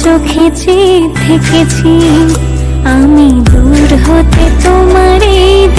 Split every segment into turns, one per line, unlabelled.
চোখে চেয়ে থেকেছি আমি দূর হতে তোমার দেখেছি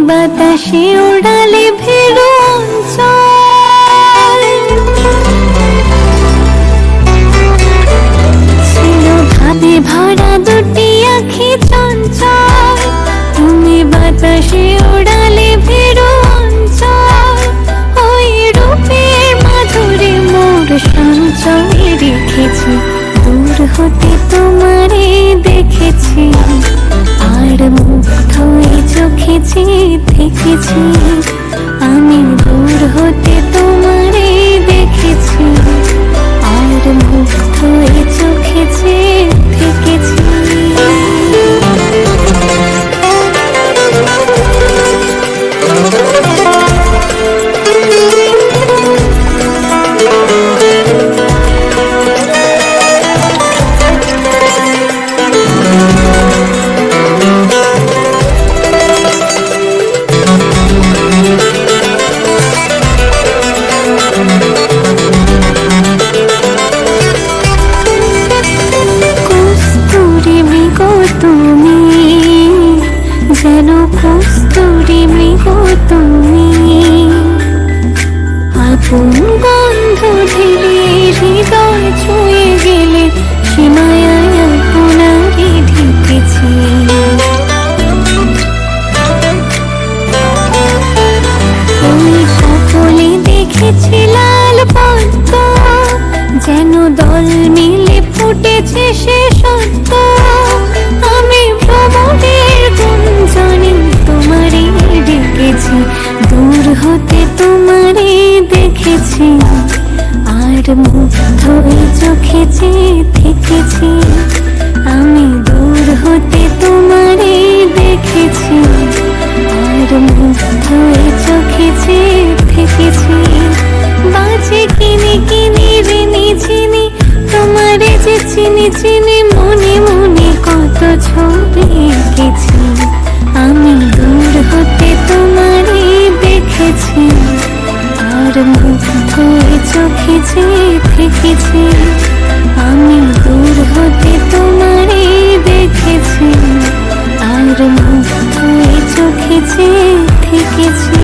বাতাসে উড়ালে অঞ্চল। ছিল ভাবে ভরা দুটি আখি চঞ্চল। তুমি বাতাসে উড়ালে অঞ্চল। ওই রূপের মাধুরী মোর সঞ্চয়ে রেখেছি। দূর হতে তোমারে চোখে থেকেছি আমি দূর হতে তোমারে আপন গন্ধ ধীরে হৃদয় ছুঁয়ে গেলে সীমায় আপনারে ঢেকেছি। ওই সকলে দেখেছি লাল যেন দল মিলে ফুটেছে সে সত্য আর মুগ্ধ হয়ে চোখে থেকেছি আমি দূর হতে তোমারে দেখেছি। আর মুগ্ধ হয়ে চোখে বাজে কিনে কিনে রেনে চিনি তোমারে যে চিনি চিনি মনে মনে কত ছবি এঁকেছি। আমি দূর হতে তোমারে দেখেছি, আর মুগ্ধ হয়ে চোখে থেকেছি আমি দূর হতে তোমারই দেখেছি। আর মুখ চোখেছি থেকেছি